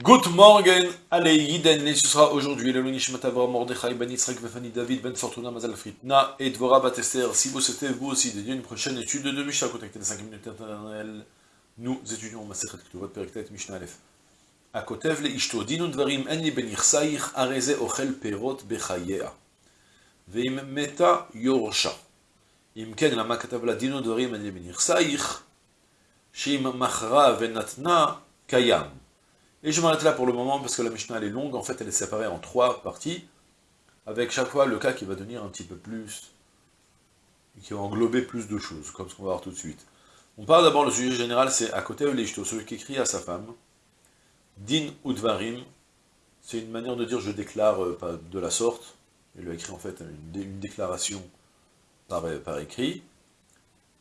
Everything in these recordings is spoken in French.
Good morning, allez, Yiden, ce sera aujourd'hui le Nishmat Avram Mordechai Ben Yitzhak Vefani David Ben Fortuna Mazal Fritna et Dvora Batester. Si vous souhaitez vous aussi dédier une prochaine étude de Mishnah, contactez les 5 minutes éternelles. Nous étudions Masechet Ketuvot Periktet Mishnah Aleph. הכותב לאשתו, דין ודברים אין לי בנכסייך, הרי זה אוכל פירות בחייה. ואם מתה, יורשה. אם כן, למה כתב לה דין ודברים אין לי בנכסייך, שאם מכרה ונתנה, קיים. Et je m'arrête là pour le moment parce que la Mishnah elle est longue, en fait elle est séparée en trois parties, avec chaque fois le cas qui va devenir un petit peu plus, qui va englober plus de choses, comme ce qu'on va voir tout de suite. On parle d'abord, le sujet général, c'est à côté de l'Ishto, celui qui écrit à sa femme, Din Udvarim, c'est une manière de dire je déclare euh, de la sorte, il a écrit en fait une, déclaration par, par, écrit,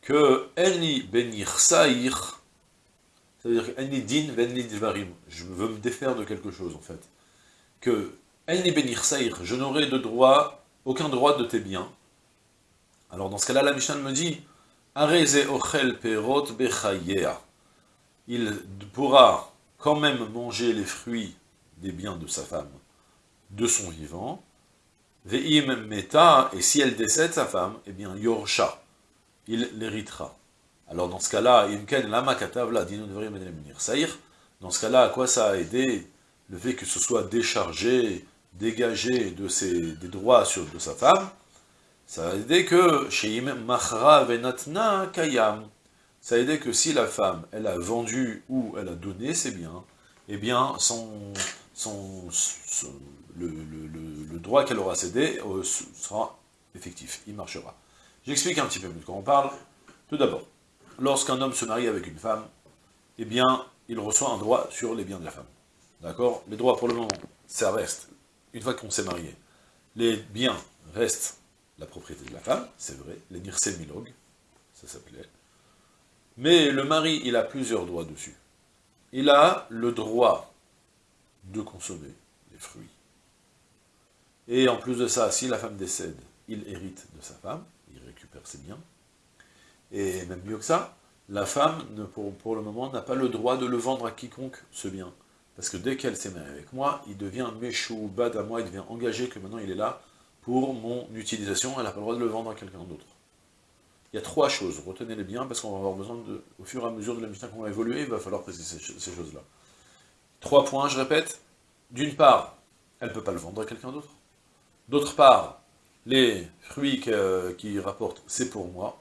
que Eni benir saïr, c'est-à-dire din dvarim, je veux me défaire de quelque chose en fait, que Eni benir saïr, je n'aurai de droit, aucun droit de tes biens. Alors dans ce cas-là, la Mishnah me dit, Areze ochel perot bechayea, il pourra quand même manger les fruits des biens de sa femme, de son vivant, ve'im meta, et si elle décède sa femme, eh bien, yorsha, il l'héritera. Alors dans ce cas-là, dans ce cas-là, à quoi ça a aidé le fait que ce soit déchargé, dégagé de ses, des droits sur, de sa femme? Ça a aidé que, kayam, ça a aidé que si la femme, elle a vendu ou elle a donné ses biens, eh bien, son, son, le, le, le, droit qu'elle aura cédé euh, sera effectif, il marchera. J'explique un petit peu de quoi on parle. Tout d'abord, lorsqu'un homme se marie avec une femme, eh bien, il reçoit un droit sur les biens de la femme. D'accord? Les droits, pour le moment, ça reste, une fois qu'on s'est marié, les biens restent la propriété de la femme, c'est vrai, les nirse milog, ça s'appelait, mais le mari, il a plusieurs droits dessus. Il a le droit de consommer les fruits. Et en plus de ça, si la femme décède, il hérite de sa femme, il récupère ses biens. Et même mieux que ça, la femme, ne, pour, le moment, n'a pas le droit de le vendre à quiconque, ce bien. Parce que dès qu'elle s'est mariée avec moi, il devient méchou, bad à moi, il devient engagé que maintenant il est là pour mon utilisation, elle n'a pas le droit de le vendre à quelqu'un d'autre. Il y a trois choses, retenez-les bien, parce qu'on va avoir besoin, de, au fur et à mesure de la mission qu'on va évoluer, il va falloir préciser ces, choses-là. Trois points, je répète. D'une part, elle ne peut pas le vendre à quelqu'un d'autre. D'autre part, les fruits qui, qui rapportent, c'est pour moi.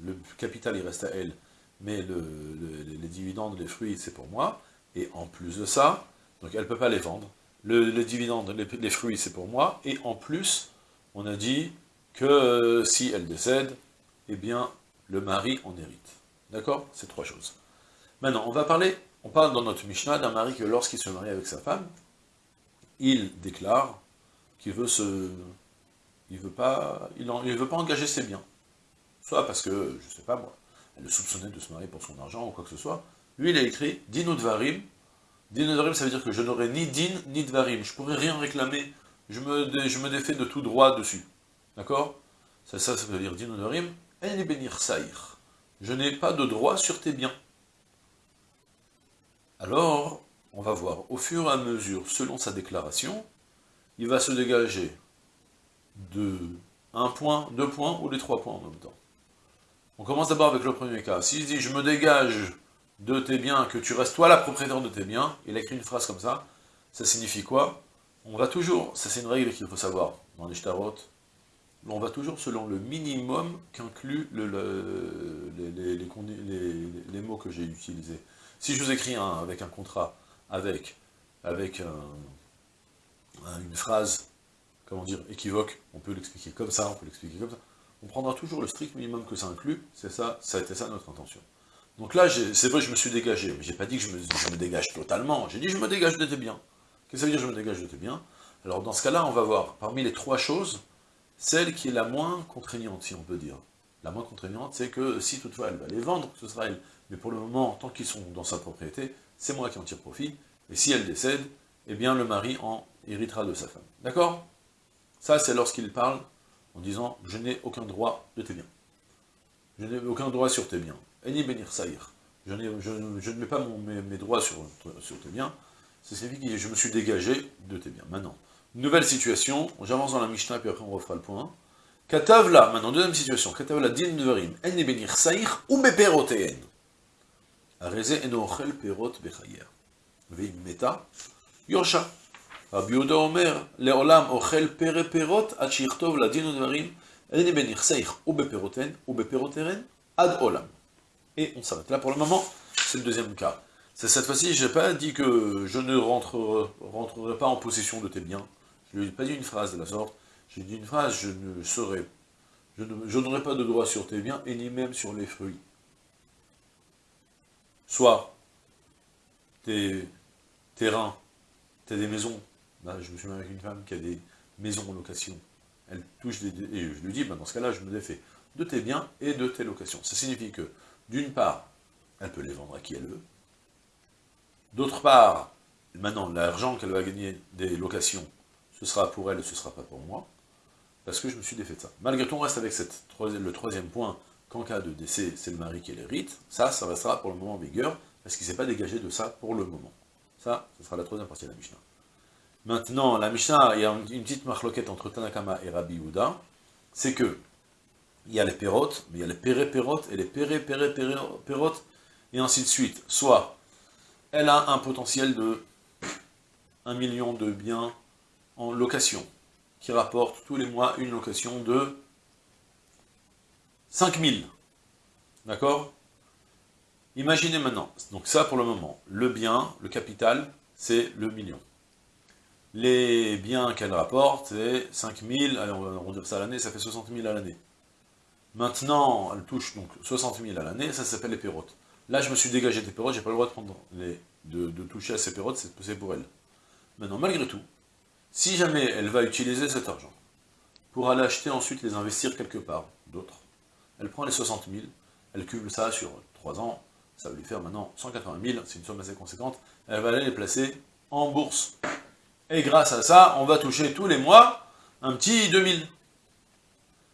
Le capital, il reste à elle, mais le, le, les dividendes, les fruits, c'est pour moi. Et en plus de ça, donc elle ne peut pas les vendre. Le, le dividende, les, les fruits, c'est pour moi. Et en plus, on a dit que euh, si elle décède, eh bien, le mari en hérite. D'accord? C'est trois choses. Maintenant, on va parler, on parle dans notre Mishnah d'un mari que lorsqu'il se marie avec sa femme, il déclare qu'il veut se... Il veut pas, il, en, il veut pas engager ses biens. Soit parce que, je sais pas moi, elle le soupçonnait de se marier pour son argent ou quoi que ce soit. Lui, il a écrit « Din ou dvarim ». Din ou dvarim, ça veut dire que je n'aurai ni din ni dvarim. Je pourrais rien réclamer. Je me, défais de tout droit dessus. D'accord? Ça, ça, veut dire din ou dvarim. Je n'ai pas de droit sur tes biens. Alors, on va voir, au fur et à mesure, selon sa déclaration, il va se dégager de un point, deux points ou les trois points en même temps. On commence d'abord avec le premier cas. S'il dit « je me dégage de tes biens, que tu restes toi la propriétaire de tes biens », il écrit une phrase comme ça, ça signifie quoi? On va toujours, ça c'est une règle qu'il faut savoir, dans les shtarot, on va toujours selon le minimum qu'inclut le, le, les, mots que j'ai utilisés. Si je vous écris avec un contrat, avec, avec un, un, une phrase, comment dire, équivoque, on peut l'expliquer comme ça, on peut l'expliquer comme ça, on prendra toujours le strict minimum que ça inclut, c'est ça, ça a été ça notre intention. Donc là, c'est vrai, je me suis dégagé, mais j'ai pas dit que je me, je me dégage totalement, j'ai dit je me dégage de tes biens. Qu'est-ce que ça veut dire je me dégage de tes biens? Alors dans ce cas-là, on va voir, parmi les trois choses, celle qui est la moins contraignante, si on peut dire. La moins contraignante, c'est que si toutefois elle va les vendre, ce sera elle. Mais pour le moment, tant qu'ils sont dans sa propriété, c'est moi qui en tire profit. Et si elle décède, eh bien le mari en héritera de sa femme. D'accord? Ça, c'est lorsqu'il parle en disant « je n'ai aucun droit de tes biens ». Je n'ai aucun droit sur tes biens. Eni saïr. Je, ne mets pas mes, droits sur, tes biens. Signifie que je me suis dégagé de tes biens. Maintenant, nouvelle situation, j'avance dans la Mishnah, puis après on refera le point. Katav là, maintenant, deuxième situation. Katav la din dverim, en benir saïr ou beperoteen. Areze eno ochel perot bechayer. Veim meta. Et on s'arrête là pour le moment, c'est le deuxième cas. C'est cette fois-ci, je n'ai pas dit que je ne rentrerai, rentrerai pas en possession de tes biens. Je n'ai pas dit une phrase de la sorte. J'ai dit une phrase, je ne serai, je n'aurai pas de droit sur tes biens, et ni même sur les fruits. Soit tes terrains, tes des maisons. Là, je me suis même avec une femme qui a des maisons en location. Elle touche des... Et je lui dis, bah, dans ce cas-là, je me défais de tes biens et de tes locations. Ça signifie que, d'une part, elle peut les vendre à qui elle veut. D'autre part, maintenant, l'argent qu'elle va gagner des locations, ce sera pour elle, ce ne sera pas pour moi parce que je me suis défait de ça. Malgré tout, on reste avec cette, le troisième point, qu'en cas de décès, c'est le mari qui l'hérite, ça, ça restera pour le moment en vigueur, parce qu'il ne s'est pas dégagé de ça pour le moment. Ça, ce sera la troisième partie de la Mishnah. Maintenant, la Mishnah, il y a une petite marloquette entre Tanakama et Rabbi Houda, c'est que, il y a les pérotes, mais il y a les péré-pérotes et les péré-péré-pérotes, et ainsi de suite. Soit, elle a un potentiel de 1 million de biens en location, qui rapporte tous les mois une location de 5000. D'accord? Imaginez maintenant, donc ça pour le moment, le bien, le capital, c'est le million. Les biens qu'elle rapporte, c'est 5000, allez, on va dire ça à l'année, ça fait 60 000 à l'année. Maintenant, elle touche donc 60 000 à l'année, ça s'appelle les pérotes. Là, je me suis dégagé des pérotes, j'ai pas le droit de, prendre les, de, de toucher à ces pérotes, c'est pour elle. Maintenant, malgré tout, si jamais elle va utiliser cet argent pour aller acheter ensuite les investir quelque part, d'autres, elle prend les 60 000, elle cumule ça sur 3 ans, ça va lui faire maintenant 180 000, c'est une somme assez conséquente, elle va aller les placer en bourse. Et grâce à ça, on va toucher tous les mois un petit 2000.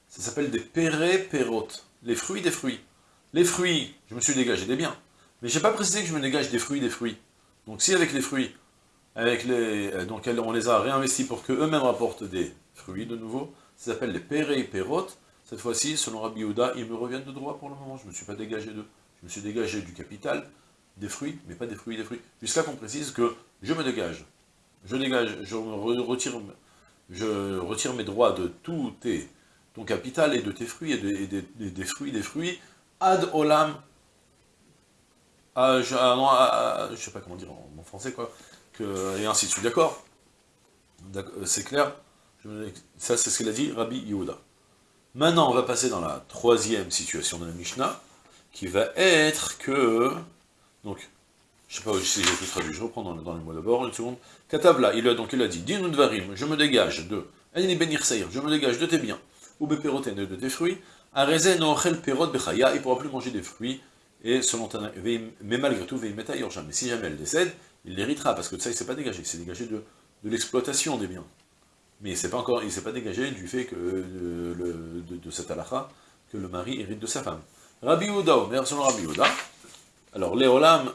Ça s'appelle des péré-pérotes, les fruits des fruits. Les fruits, je me suis dégagé des biens, mais je n'ai pas précisé que je me dégage des fruits des fruits. Donc si avec les fruits, avec les, euh, donc on les a réinvestis pour qu'eux-mêmes rapportent des fruits de nouveau. Ça s'appelle les péré et pérotes. Cette fois-ci, selon Rabbi Yehuda, ils me reviennent de droit pour le moment. Je ne me suis pas dégagé d'eux. Je me suis dégagé du capital, des fruits, mais pas des fruits des fruits. Jusqu'à qu'on précise que je me dégage. Je dégage, je retire, je retire mes droits de tout ton capital et de tes fruits, et, des fruits, des fruits, ad olam, je ne sais pas comment dire en français, quoi, et ainsi de suite, d'accord. Euh, C'est clair. Ça, c'est ce qu'il a dit Rabbi Yehuda. Maintenant, on va passer dans la troisième situation de la Mishnah, qui va être que... Donc, je sais pas si j'ai tout traduit, je reprends dans, les mots d'abord, une seconde. Katabla, il a, donc il a dit, Dinudvarim, je me dégage de... je me dégage de tes biens, ou beperoten de tes fruits, arezen ochel perot bechaya, il ne pourra plus manger des fruits, et selon mais malgré tout, veimeta yorjam. Mais si jamais elle décède, il l'héritera, parce que de ça, il ne s'est pas dégagé, il s'est dégagé de, l'exploitation des biens. Mais il ne s'est pas dégagé du fait que, euh, de, de, cette halakha, que le mari hérite de sa femme. Rabbi Ouda, Omer, selon Rabbi Ouda, alors, Léolam,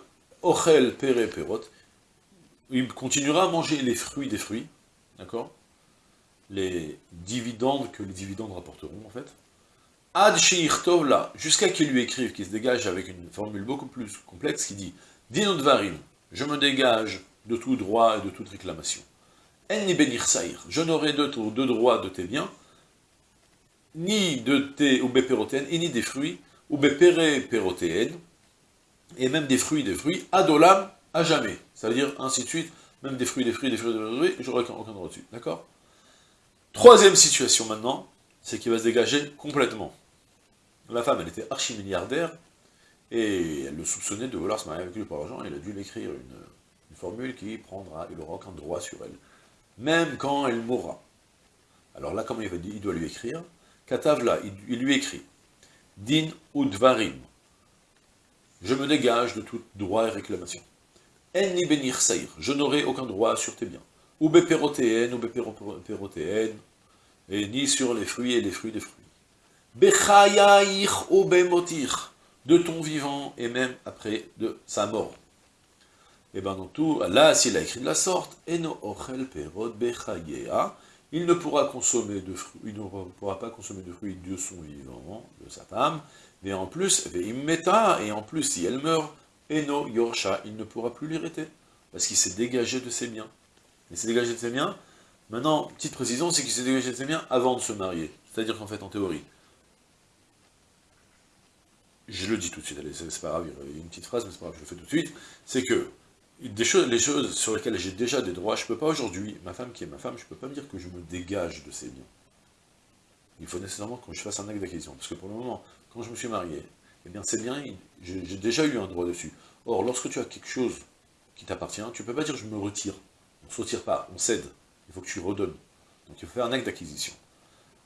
Il continuera à manger les fruits des fruits, d'accord? Les dividendes que les dividendes rapporteront, en fait. Ad là, jusqu'à qu'il lui écrive, qu'il se dégage avec une formule beaucoup plus complexe, qui dit, Dinodvarim, je me dégage de tout droit et de toute réclamation. Enni benir saïr, je n'aurai de, droit de tes biens, ni de tes ou et ni des fruits, ou et même des fruits des fruits, adolam, à jamais. C'est-à-dire, ainsi de suite, même des fruits, des fruits, des fruits, des fruits, j'aurai aucun, aucun droit dessus. D'accord? Troisième situation maintenant, c'est qu'il va se dégager complètement. La femme, elle était archi-milliardaire, et elle le soupçonnait de vouloir se marier avec lui pour l'argent, il a dû l'écrire une, formule qui prendra, il aura aucun droit sur elle, même quand elle mourra. Alors là, comment il, va, il doit lui écrire? Katavla, il, il lui écrit, Din udvarim, je me dégage de tout droit et réclamation. Enni benir saïr, je n'aurai aucun droit sur tes biens. Ou beperotéen, ou beperotéen, et ni sur les fruits et les fruits des fruits. Bechayaïr ou bemotir, de ton vivant et même après de sa mort. Et bien dans tout, là, s'il a écrit de la sorte, Eno il ne pourra consommer de fruits, il ne pourra pas consommer de fruits de son vivant, de sa femme, mais en plus, et en plus, si elle meurt, Eno Yorsha, il ne pourra plus l'hériter, parce qu'il s'est dégagé de ses biens. Il s'est dégagé de ses biens. Maintenant, petite précision, c'est qu'il s'est dégagé de ses biens avant de se marier. C'est-à-dire qu'en fait, en théorie, je le dis tout de suite, allez, c'est pas grave, il y a une petite phrase, mais c'est pas grave, je le fais tout de suite, c'est que des choses, les choses sur lesquelles j'ai déjà des droits, je ne peux pas aujourd'hui, ma femme qui est ma femme, je ne peux pas me dire que je me dégage de ses biens. Il faut nécessairement que je fasse un acte d'acquisition, parce que pour le moment, quand je me suis marié, eh bien ces biens, j'ai déjà eu un droit dessus. Or, lorsque tu as quelque chose qui t'appartient, tu ne peux pas dire je me retire. On ne se retire pas, on cède. Il faut que tu redonnes. Donc il faut faire un acte d'acquisition.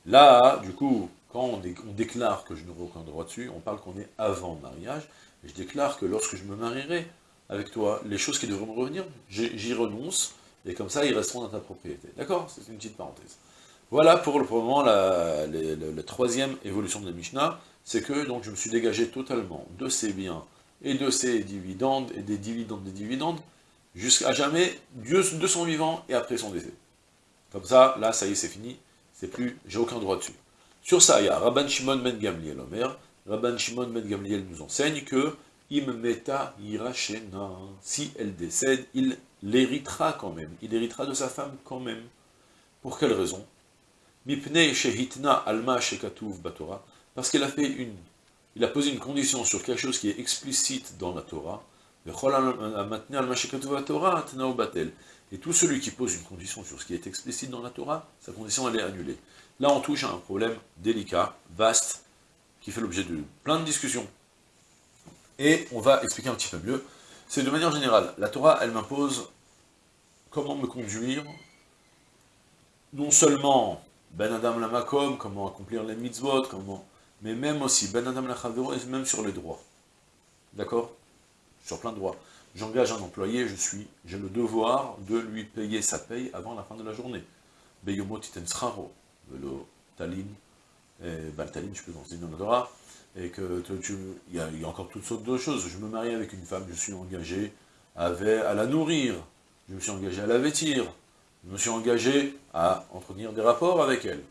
Là, du coup, quand on, déclare que je n'aurai aucun droit dessus, on parle qu'on est avant mariage, et je déclare que lorsque je me marierai avec toi, les choses qui devraient me revenir, j'y renonce, et comme ça, ils resteront dans ta propriété. D'accord? C'est une petite parenthèse. Voilà pour le, moment la, troisième évolution de la Mishnah, c'est que donc je me suis dégagé totalement de ces biens et de ces dividendes, et des dividendes des dividendes, jusqu'à jamais, Dieu de son vivant et après son décès. Comme ça, là, ça y est, c'est fini, c'est plus, j'ai aucun droit dessus. Sur ça, il y a Rabban Shimon Ben Gamliel Omer. Rabban Shimon Ben Gamliel nous enseigne que Im Meta si elle décède, il l'héritera quand même. Il héritera de sa femme quand même. Pour quelle raison? Mipnei Shehitna Alma Shekatuv Batora. Parce qu'il a posé une condition sur quelque chose qui est explicite dans la Torah. Et tout celui qui pose une condition sur ce qui est explicite dans la Torah, sa condition elle est annulée. Là, on touche à un problème délicat, vaste, qui fait l'objet de plein de discussions. Et on va expliquer un petit peu mieux. C'est de manière générale, la Torah, elle m'impose comment me conduire, non seulement Ben Adam Lamakom, comment accomplir les mitzvot, comment, mais même aussi Ben Adam Lachavero, et même sur les droits. D'accord? Sur plein de droits. J'engage un employé, je suis, j'ai le devoir de lui payer sa paye avant la fin de la journée. Beyomo le Talin, et Baltalin, je peux dans la Torah, et que il, y a, encore toutes sortes de choses. Je me marie avec une femme, je suis engagé à la nourrir, je me suis engagé à la vêtir, je me suis engagé à entretenir des rapports avec elle.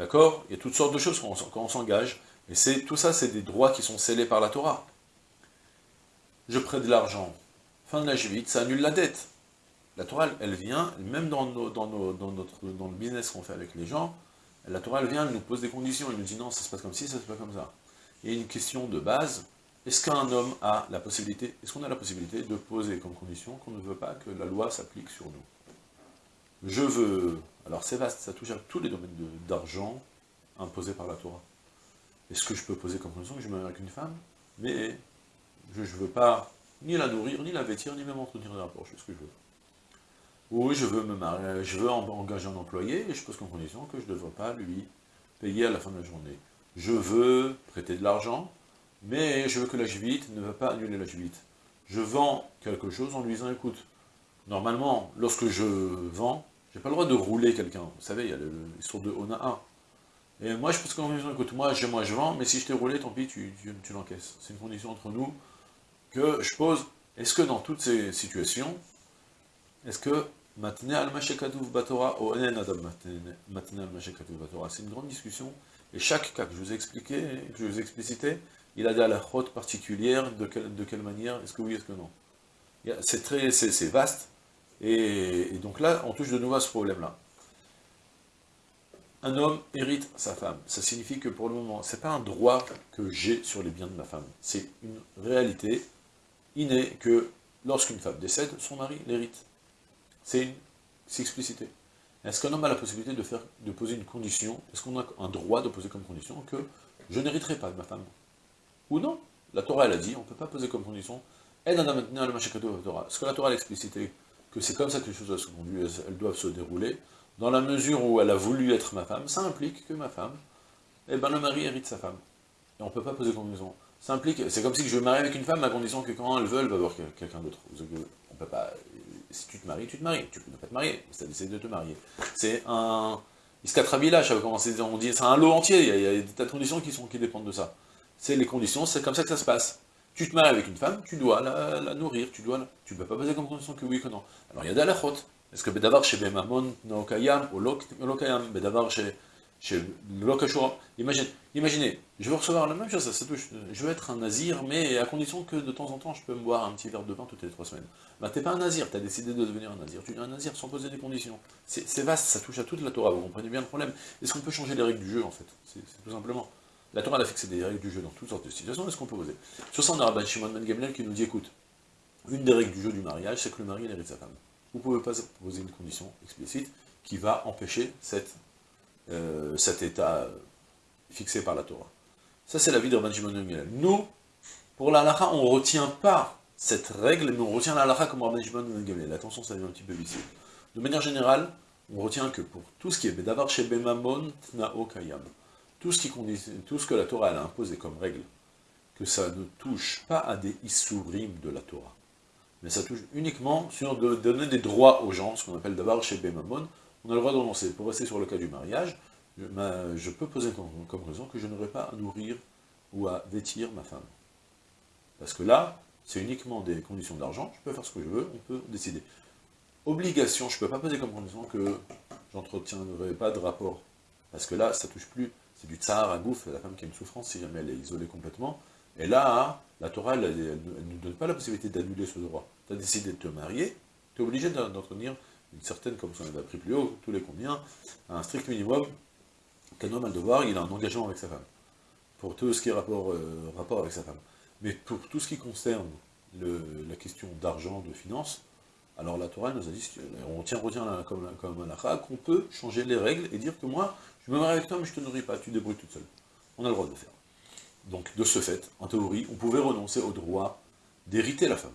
D'accord? Il y a toutes sortes de choses quand on, s'engage, et tout ça, c'est des droits qui sont scellés par la Torah. Je prête de l'argent, fin de la vite, ça annule la dette. La Torah, elle vient, même dans, notre, dans le business qu'on fait avec les gens, la Torah, elle vient, elle nous pose des conditions, elle nous dit non, ça se passe comme ci, ça se passe comme ça. A une question de base, est-ce qu'un homme a la possibilité, est-ce qu'on a la possibilité de poser comme condition qu'on ne veut pas que la loi s'applique sur nous? Je veux, alors c'est vaste, ça touche à tous les domaines d'argent imposés par la Torah. Est-ce que je peux poser comme condition que je me marie avec une femme, mais je ne veux pas ni la nourrir, ni la vêtir, ni même entretenir des rapports, je fais ce que je veux. Oui, je veux me marier, je veux engager un employé, et je pose comme condition que je ne devrais pas lui payer à la fin de la journée. Je veux prêter de l'argent, mais je veux que la juvite ne va pas annuler la juvite. Je vends quelque chose en lui disant, écoute, normalement, lorsque je vends, j'ai pas le droit de rouler quelqu'un. Vous savez, il y a l'histoire de on a. Et moi, je comme condition, écoute, moi je, moi je vends, mais si je t'ai roulé, tant pis, tu, tu l'encaisses. C'est une condition entre nous que je pose. Est-ce que dans toutes ces situations, est-ce que c'est une grande discussion, et chaque cas que je vous ai expliqué, que je vous ai explicité, il a des halakhot particulières, de quelle, de quelle manière, est-ce que oui, est-ce que non C'est très, c'est vaste, et, donc là, on touche de nouveau à ce problème-là. Un homme hérite sa femme, ça signifie que pour le moment, c'est pas un droit que j'ai sur les biens de ma femme, c'est une réalité innée que lorsqu'une femme décède, son mari l'hérite. C'est explicité. Est-ce qu'un homme a la possibilité de, poser une condition? Est-ce qu'on a un droit de poser comme condition que je n'hériterai pas de ma femme? Ou non? La Torah, elle a dit, on ne peut pas poser comme condition. Est-ce que la Torah a explicité que c'est comme ça que les choses elles doivent se dérouler Dans la mesure où elle a voulu être ma femme, ça implique que ma femme, eh ben le mari hérite sa femme. Et on ne peut pas poser condition. Ça implique, c'est comme si je me marie avec une femme à condition que quand elle veut, elle va voir quelqu'un d'autre. On peut pas, si tu te maries, tu te maries. Tu peux ne pas te marier, mais tu as de te marier. C'est un... Iskatrabila, je on dit, c'est un lot entier, il y, a, des tas de conditions qui, sont, qui dépendent de ça. C'est les conditions, c'est comme ça que ça se passe. Tu te maries avec une femme, tu dois la, nourrir, tu dois tu ne peux pas poser comme condition que oui que non. Alors il y a des halachot. Est-ce que Bedavar chez Bemamon, Naokayam, ou Lokayam, Bedavar chez Imagine, imaginez, je veux recevoir la même chose, ça, touche, je veux être un nazir, mais à condition que de temps en temps, je peux me boire un petit verre de vin toutes les trois semaines. Bah t'es pas un nazir, t'as décidé de devenir un nazir, tu es un nazir sans poser des conditions. C'est vaste, ça touche à toute la Torah, vous comprenez bien le problème. Est-ce qu'on peut changer les règles du jeu, en fait? C'est tout simplement. La Torah a fixé des règles du jeu dans toutes sortes de situations, est-ce qu'on peut poser Sur ça, on a Rabban Shimon Ben Gamliel qui nous dit, écoute, une des règles du jeu du mariage, c'est que le mari hérite sa femme. Vous ne pouvez pas poser une condition explicite qui va empêcher cette euh, cet état fixé par la Torah. Ça, c'est la vie de Rabban Shimon ben Nous, pour la halakha, on ne retient pas cette règle, mais on retient la halakha comme Rabban Shimon ben Gamliel. Attention, ça devient un petit peu vicieux. De manière générale, on retient que pour tout ce qui est Bedavar Shebemamon Tnao Kayam, tout ce, qui tout ce que la Torah a imposé comme règle, que ça ne touche pas à des isurim de la Torah, mais ça touche uniquement sur de donner des droits aux gens, ce qu'on appelle Davar Shebemamon, on a le droit de renoncer. Pour rester sur le cas du mariage, je, peux poser comme, raison que je n'aurai pas à nourrir ou à vêtir ma femme. Parce que là, c'est uniquement des conditions d'argent, je peux faire ce que je veux, on peut décider. Obligation, je ne peux pas poser comme condition que j'entretiendrai pas de rapport. Parce que là, ça touche plus, c'est du tsar à gouffre, la femme qui a une souffrance si jamais elle est isolée complètement. Et là, la Torah, elle ne donne pas la possibilité d'annuler ce droit. Tu as décidé de te marier, tu es obligé d'entretenir une certaine, comme on a appris plus haut, tous les combien, un strict minimum qu'un homme a le devoir, il a un engagement avec sa femme, pour tout ce qui est rapport, euh, rapport avec sa femme. Mais pour tout ce qui concerne la question d'argent, de finances, alors la Torah nous a dit, on tient, retient comme, comme qu'on peut changer les règles et dire que moi, je me marie avec toi, mais je te nourris pas, tu débrouilles toute seule. On a le droit de le faire. Donc, de ce fait, en théorie, on pouvait renoncer au droit d'hériter la femme.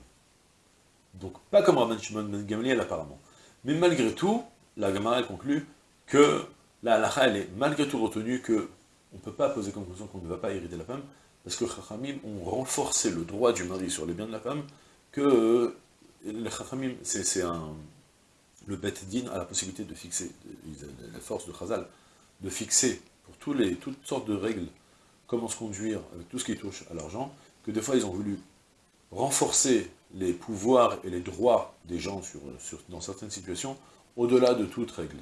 Donc, pas comme Rabban Shimon Ben Gamliel apparemment. Mais malgré tout, la Gemara conclut que la halakha, elle est malgré tout retenue que on ne peut pas poser comme conclusion qu'on ne va pas hériter la femme, parce que Chachamim ont renforcé le droit du mari sur les biens de la femme, que les Chachamim, c'est un... Le Bet Din a la possibilité de fixer, la force de Chazal, de fixer pour tous les, toutes sortes de règles, comment se conduire avec tout ce qui touche à l'argent, que des fois ils ont voulu renforcer les pouvoirs et les droits des gens sur, dans certaines situations, au-delà de toute règle.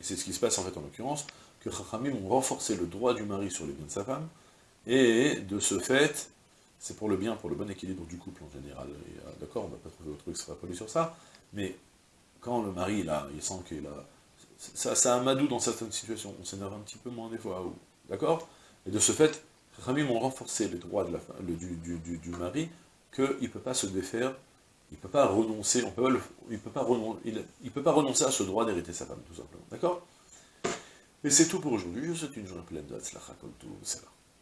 Et c'est ce qui se passe en fait en l'occurrence, que Chachamim ont renforcé le droit du mari sur les biens de sa femme, et de ce fait, c'est pour le bien, pour le bon équilibre du couple en général. Euh, d'accord, on ne va pas trouver autre truc extrapolé sur ça, mais quand le mari, là, il sent qu'il a... Ça, ça madou dans certaines situations, on s'énerve un petit peu moins des fois, d'accord? Et de ce fait, Chachamim ont renforcé les droits la, du, du, mari, qu'il ne peut pas se défaire, il ne peut pas renoncer, il peut pas renoncer, il, peut pas renoncer à ce droit d'hériter sa femme, tout simplement. D'accord? Et c'est tout pour aujourd'hui, je vous souhaite une journée pleine de Hatzlacha, comme tout, ça va.